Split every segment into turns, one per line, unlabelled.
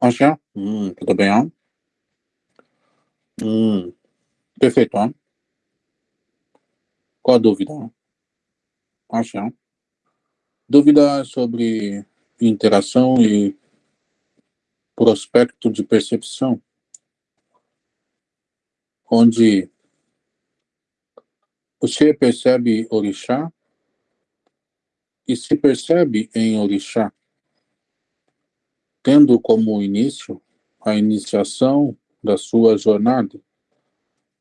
Acha? Hum, tudo bem? Hum, perfeito, ó. Qual a dúvida? Acha? Dúvida sobre interação e prospecto de percepção, onde você percebe orixá e se percebe em orixá, tendo como início a iniciação da sua jornada,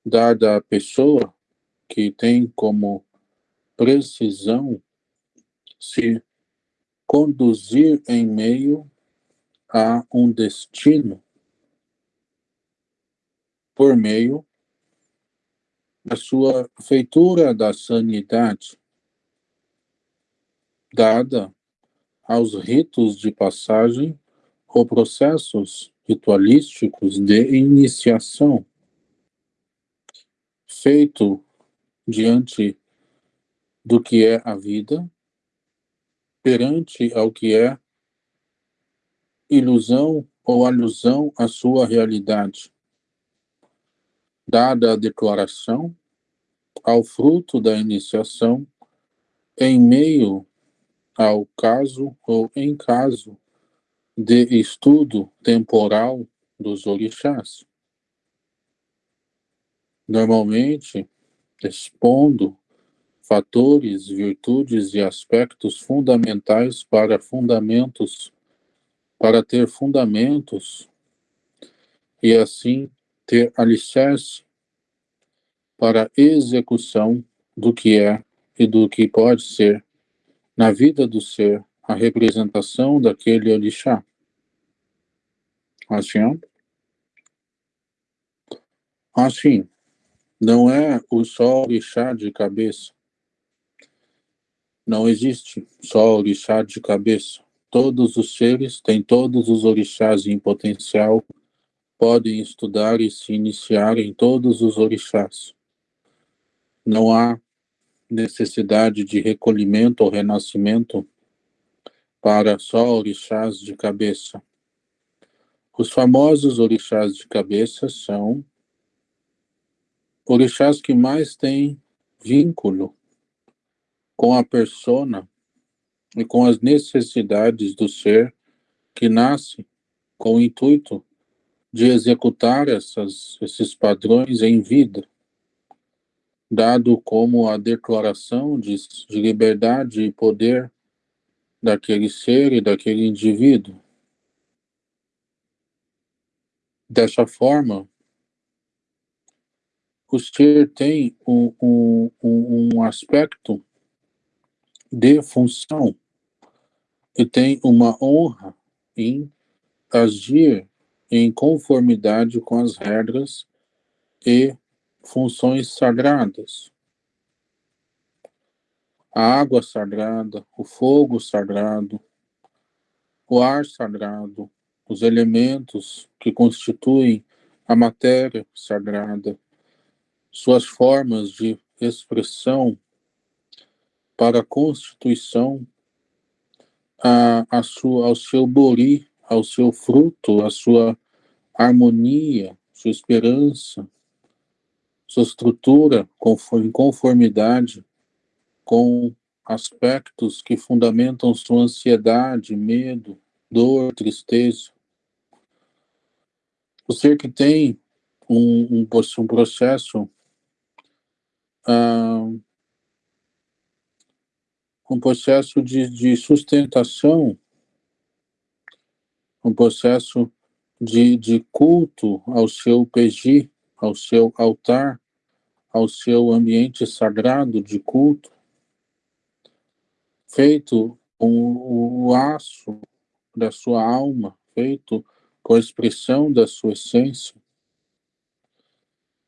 dada a pessoa que tem como precisão se conduzir em meio a um destino por meio da sua feitura da sanidade, dada aos ritos de passagem ou processos ritualísticos de iniciação, feito diante do que é a vida, perante ao que é ilusão ou alusão à sua realidade. Dada a declaração, ao fruto da iniciação, em meio ao caso ou em caso de estudo temporal dos orixás. Normalmente, expondo fatores, virtudes e aspectos fundamentais para fundamentos para ter fundamentos e assim ter alicerce para execução do que é e do que pode ser na vida do ser a representação daquele orixá. Assim, assim, não é o só orixá de cabeça. Não existe só orixá de cabeça. Todos os seres têm todos os orixás em potencial, podem estudar e se iniciar em todos os orixás. Não há necessidade de recolhimento ou renascimento para só orixás de cabeça. Os famosos orixás de cabeça são orixás que mais têm vínculo com a persona e com as necessidades do ser que nasce com o intuito de executar essas, esses padrões em vida, dado como a declaração de, de liberdade e poder daquele ser e daquele indivíduo. Dessa forma, o ser tem um, um, um aspecto de função e tem uma honra em agir em conformidade com as regras e funções sagradas. A água sagrada, o fogo sagrado, o ar sagrado, os elementos que constituem a matéria sagrada, suas formas de expressão para a constituição a, a sua, ao seu bori, ao seu fruto, à sua harmonia, sua esperança, sua estrutura em conformidade com aspectos que fundamentam sua ansiedade, medo, dor, tristeza. O ser que tem um, um, um processo ah, um processo de, de sustentação, um processo de, de culto ao seu PG, ao seu altar, ao seu ambiente sagrado de culto, feito com o aço da sua alma, feito com a expressão da sua essência,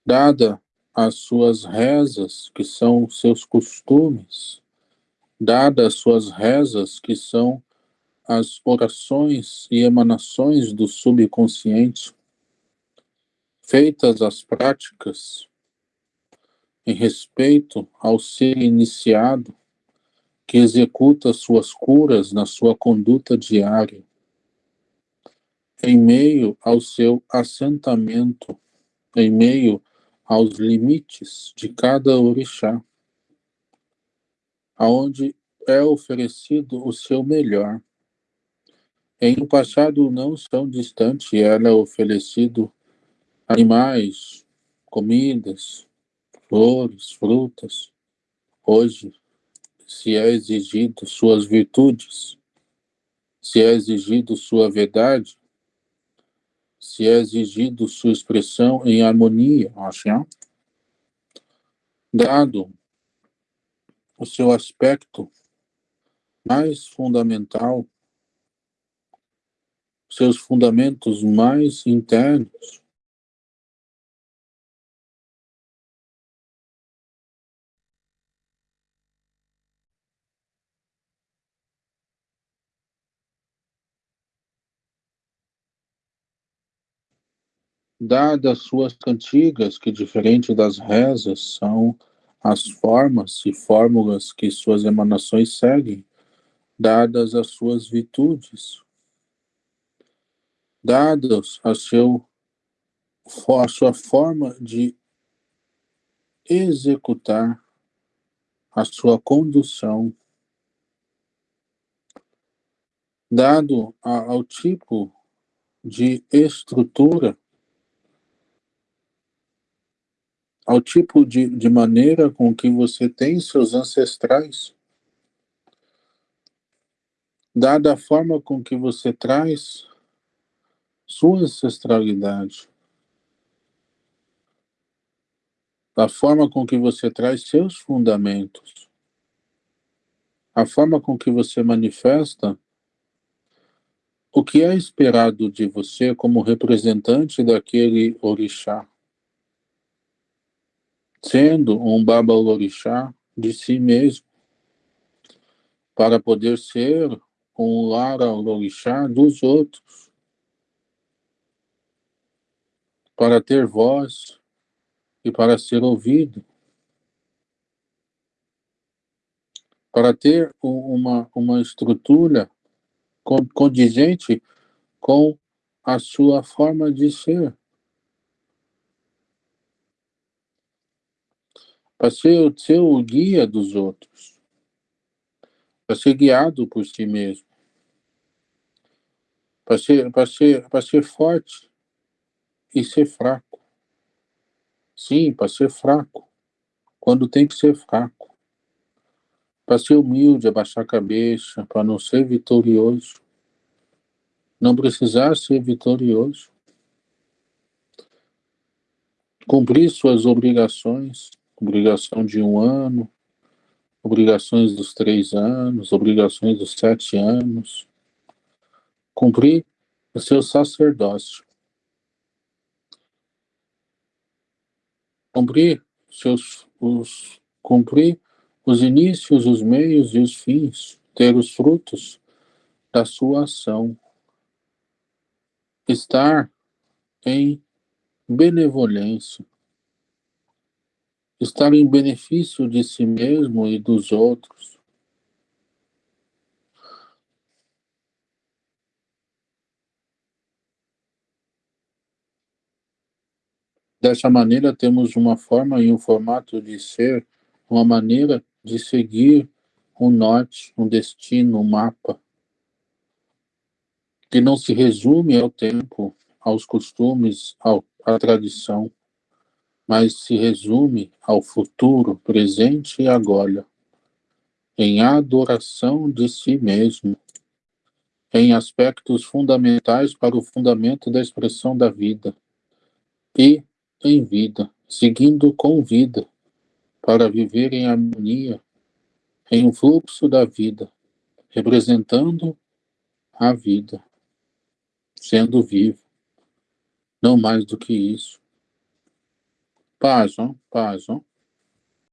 dada as suas rezas, que são seus costumes, dadas suas rezas, que são as orações e emanações do subconsciente, feitas as práticas em respeito ao ser iniciado, que executa suas curas na sua conduta diária, em meio ao seu assentamento, em meio aos limites de cada orixá, aonde é oferecido o seu melhor. Em um passado não tão distante, era oferecido animais, comidas, flores, frutas. Hoje, se é exigido suas virtudes, se é exigido sua verdade, se é exigido sua expressão em harmonia, assim, dado o seu aspecto mais fundamental, seus fundamentos mais internos, dadas suas cantigas, que diferente das rezas são as formas e fórmulas que suas emanações seguem, dadas as suas virtudes, dadas a, seu, a sua forma de executar a sua condução, dado ao tipo de estrutura ao tipo de, de maneira com que você tem seus ancestrais, dada a forma com que você traz sua ancestralidade, a forma com que você traz seus fundamentos, a forma com que você manifesta o que é esperado de você como representante daquele orixá sendo um babalorixá de si mesmo, para poder ser um laralorixá dos outros, para ter voz e para ser ouvido, para ter uma, uma estrutura condizente com a sua forma de ser. Para ser, ser o guia dos outros, para ser guiado por si mesmo, para ser, para ser, para ser forte e ser fraco. Sim, para ser fraco, quando tem que ser fraco. Para ser humilde, abaixar a cabeça, para não ser vitorioso. Não precisar ser vitorioso. Cumprir suas obrigações, obrigação de um ano, obrigações dos três anos, obrigações dos sete anos. Cumprir o seu sacerdócio. Cumprir seus os cumprir os inícios, os meios e os fins, ter os frutos da sua ação. Estar em benevolência estar em benefício de si mesmo e dos outros. Dessa maneira, temos uma forma e um formato de ser, uma maneira de seguir um norte, um destino, um mapa, que não se resume ao tempo, aos costumes, ao, à tradição mas se resume ao futuro, presente e agora, em adoração de si mesmo, em aspectos fundamentais para o fundamento da expressão da vida, e em vida, seguindo com vida, para viver em harmonia, em um fluxo da vida, representando a vida, sendo vivo, não mais do que isso. Paz, ó, paz, ó.